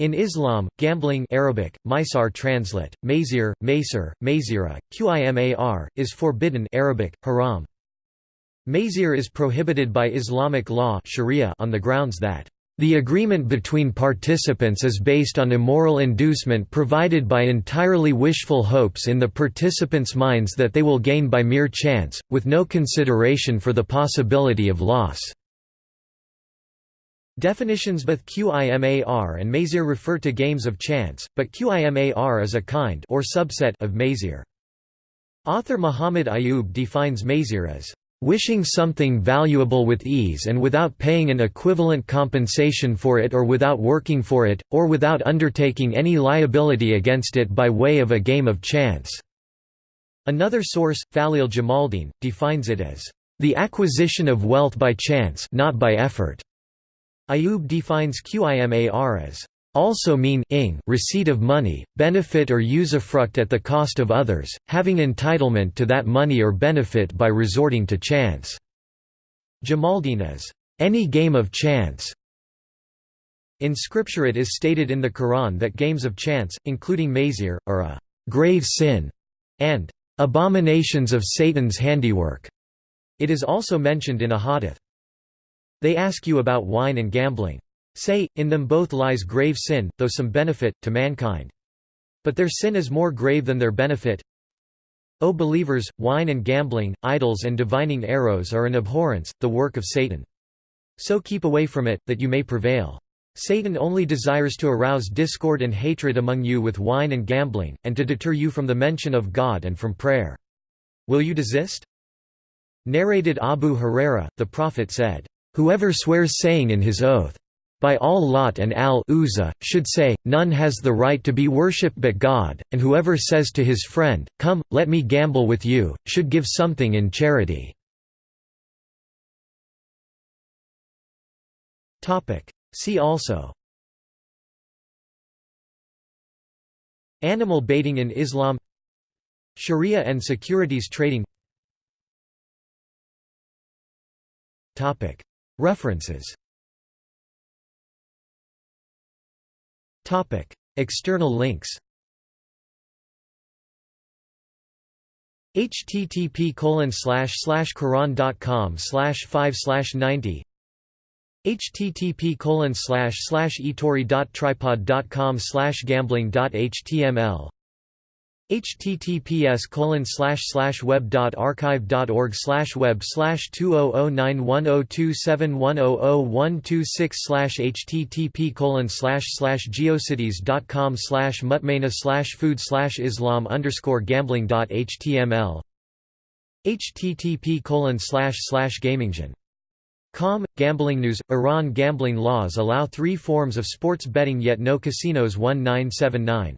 In Islam, gambling Arabic, Maisar translate, Maisir, Maysir, Mazira, Qimar, is forbidden Arabic, haram. Maisir is prohibited by Islamic law Sharia on the grounds that the agreement between participants is based on immoral inducement provided by entirely wishful hopes in the participants' minds that they will gain by mere chance, with no consideration for the possibility of loss. Definitions Both QIMAR and Maisir refer to games of chance, but QIMAR is a kind or subset of Maisir. Author Muhammad Ayub defines Maisir as wishing something valuable with ease and without paying an equivalent compensation for it or without working for it, or without undertaking any liability against it by way of a game of chance." Another source, Faleel Jamaldeen, defines it as, "...the acquisition of wealth by chance not by effort." Ayub defines qimar as also mean ing, receipt of money, benefit or usufruct at the cost of others, having entitlement to that money or benefit by resorting to chance. Jamaldeen as any game of chance. In scripture it is stated in the Quran that games of chance, including maisir, are a grave sin and abominations of Satan's handiwork. It is also mentioned in a hadith. They ask you about wine and gambling. Say, in them both lies grave sin, though some benefit, to mankind. But their sin is more grave than their benefit. O believers, wine and gambling, idols and divining arrows are an abhorrence, the work of Satan. So keep away from it, that you may prevail. Satan only desires to arouse discord and hatred among you with wine and gambling, and to deter you from the mention of God and from prayer. Will you desist? Narrated Abu Huraira, the Prophet said, Whoever swears saying in his oath, by all Lat and al Uzza, should say, None has the right to be worshipped but God, and whoever says to his friend, Come, let me gamble with you, should give something in charity. See also Animal baiting in Islam Sharia and securities trading References. Topic. External links. Http colon slash slash quran.com slash 5 slash 90 http colon slash slash etori.tripod.com slash gambling.html https colon slash slash web dot archive dot org slash web slash two oh oh nine one oh two seven one oh oh one two six slash http colon slash slash geocities dot com slash mutmaina slash food slash islam underscore gambling dot html http colon slash slash gaminggen Com, Gambling News Iran gambling laws allow three forms of sports betting yet no casinos. 1979